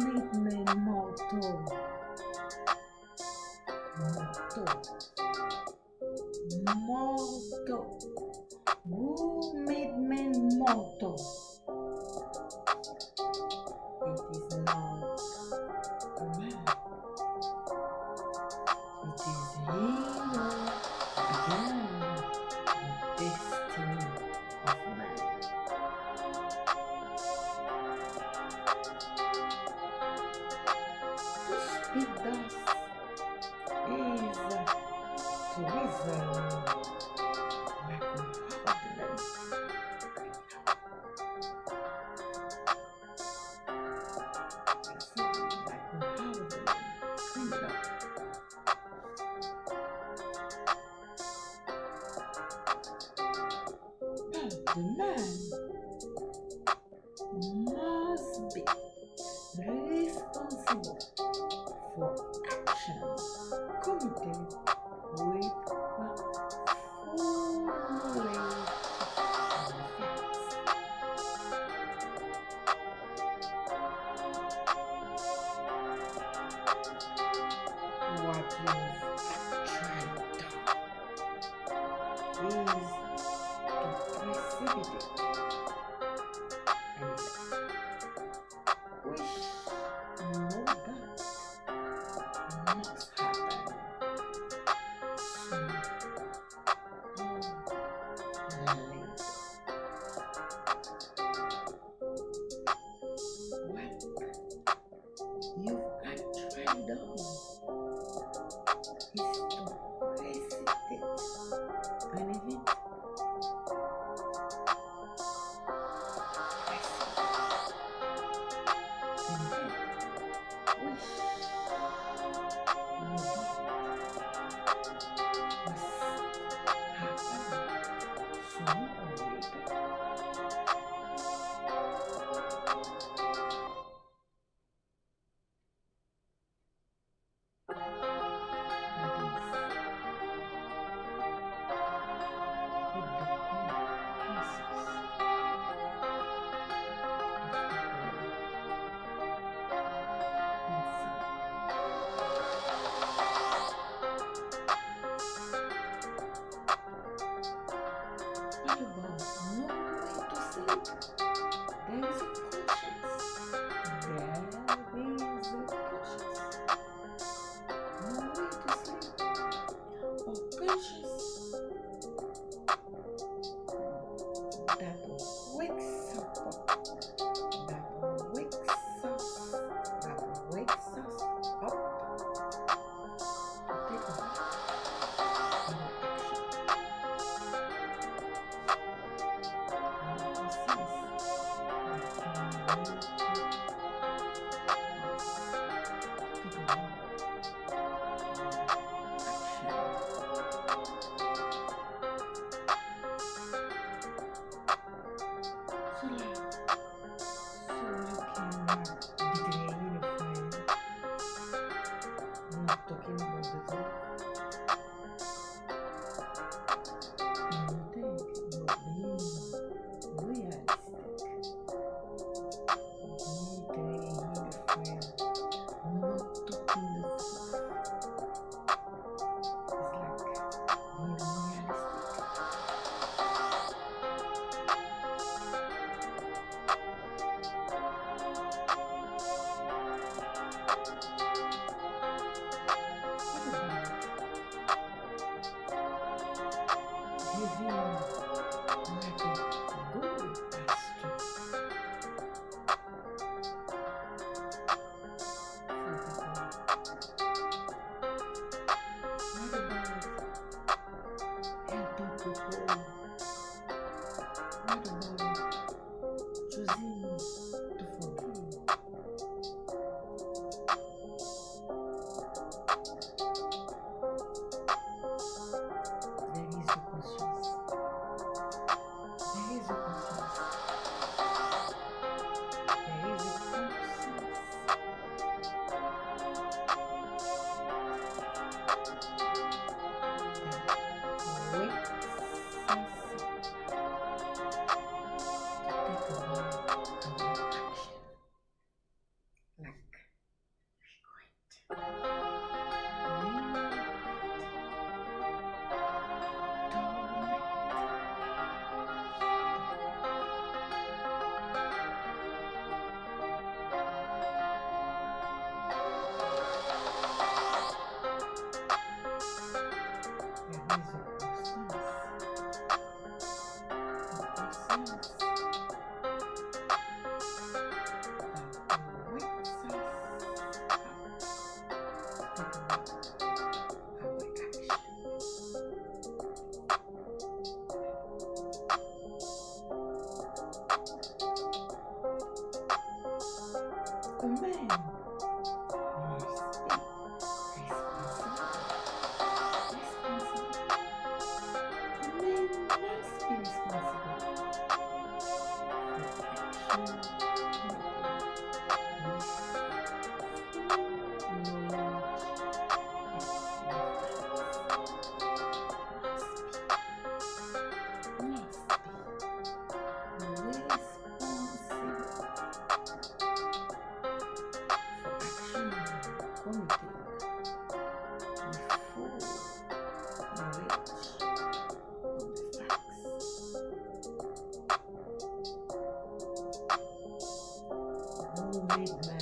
commitment motto. Motto. Motto. The man actually the person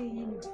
was not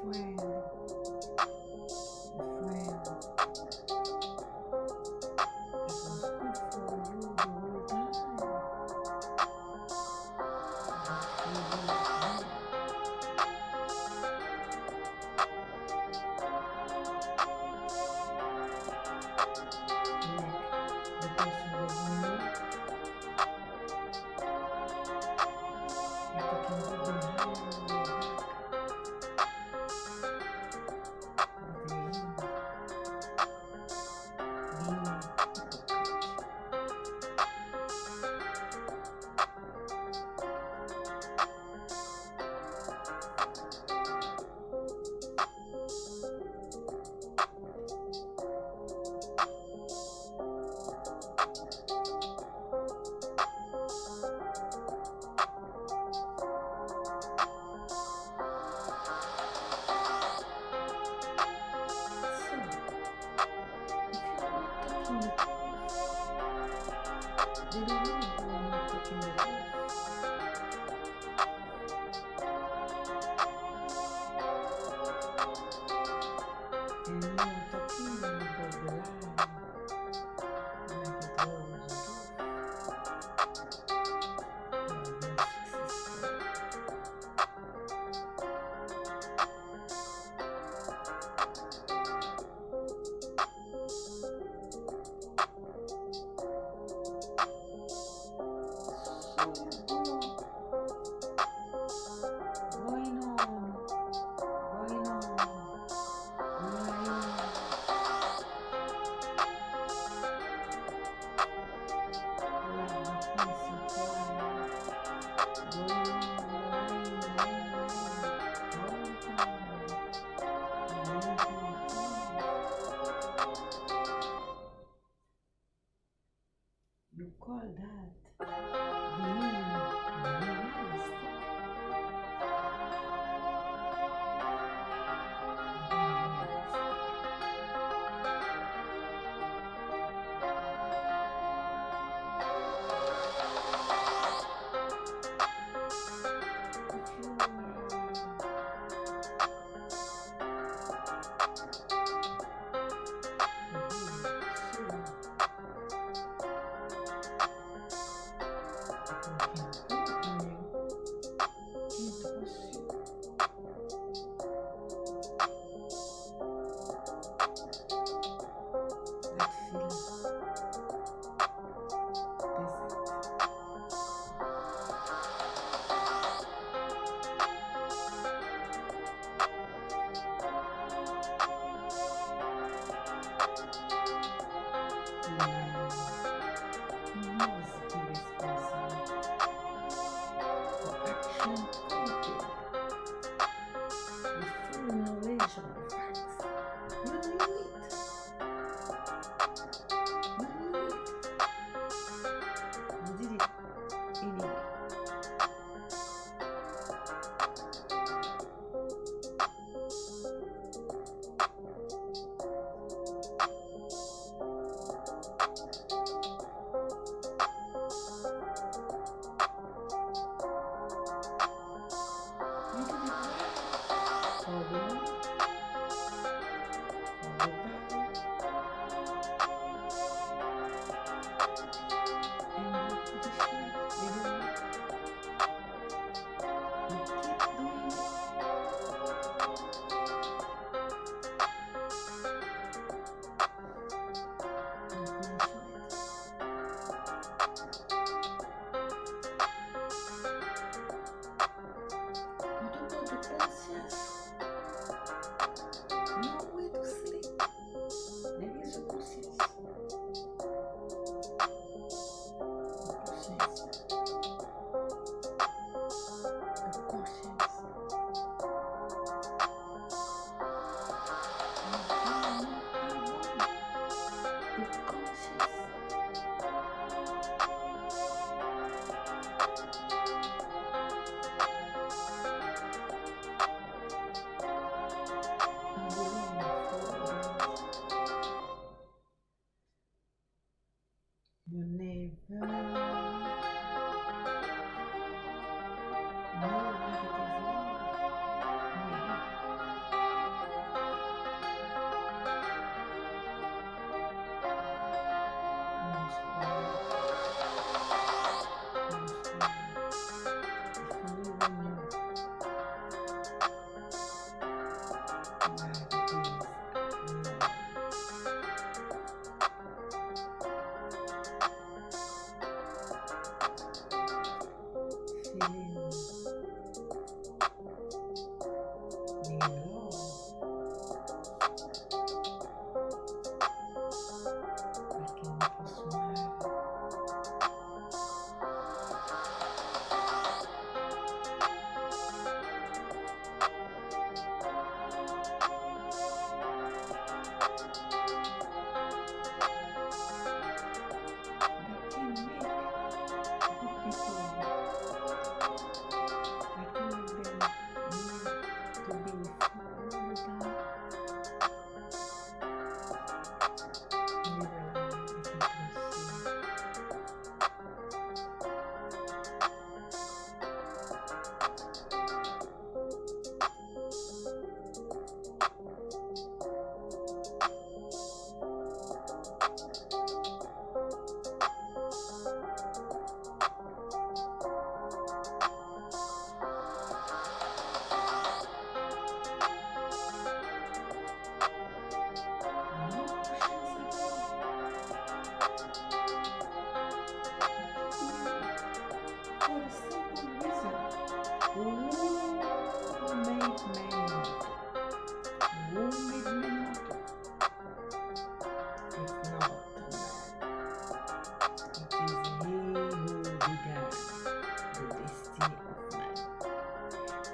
going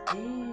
And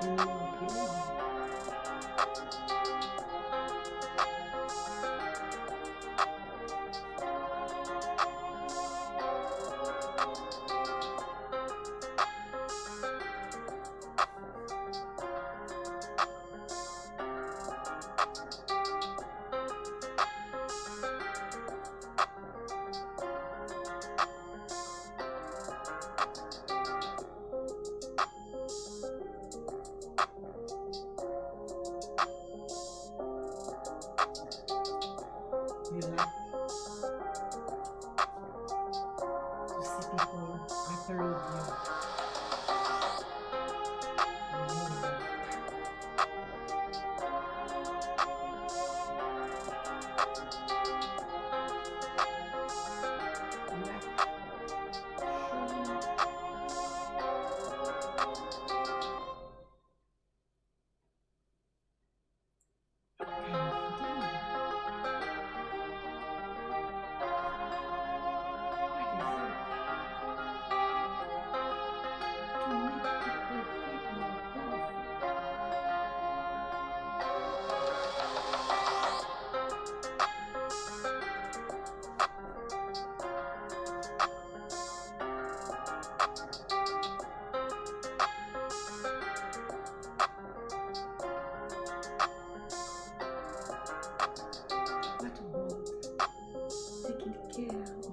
die than you taking